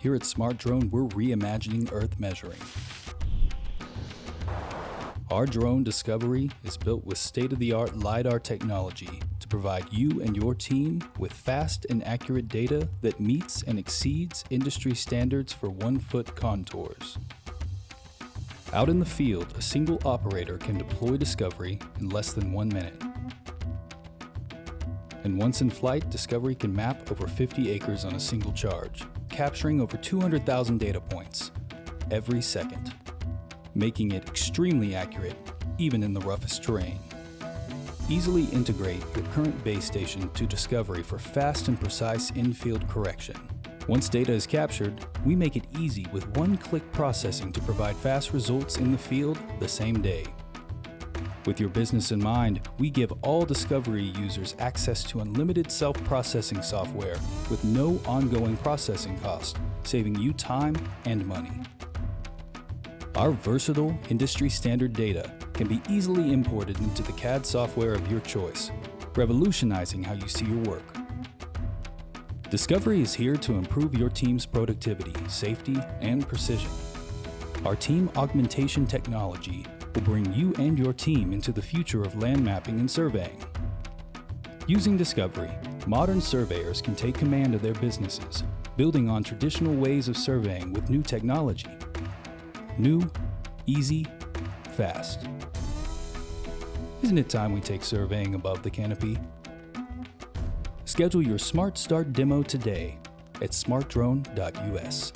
Here at Smart Drone, we're reimagining Earth measuring. Our drone Discovery is built with state-of-the-art LiDAR technology to provide you and your team with fast and accurate data that meets and exceeds industry standards for one-foot contours. Out in the field, a single operator can deploy Discovery in less than one minute. And once in flight, Discovery can map over 50 acres on a single charge, capturing over 200,000 data points every second making it extremely accurate even in the roughest terrain. Easily integrate your current base station to Discovery for fast and precise in-field correction. Once data is captured, we make it easy with one-click processing to provide fast results in the field the same day. With your business in mind, we give all Discovery users access to unlimited self-processing software with no ongoing processing cost, saving you time and money. Our versatile, industry-standard data can be easily imported into the CAD software of your choice, revolutionizing how you see your work. Discovery is here to improve your team's productivity, safety, and precision. Our team augmentation technology will bring you and your team into the future of land mapping and surveying. Using Discovery, modern surveyors can take command of their businesses, building on traditional ways of surveying with new technology. New, easy, fast. Isn't it time we take surveying above the canopy? Schedule your Smart Start demo today at smartdrone.us.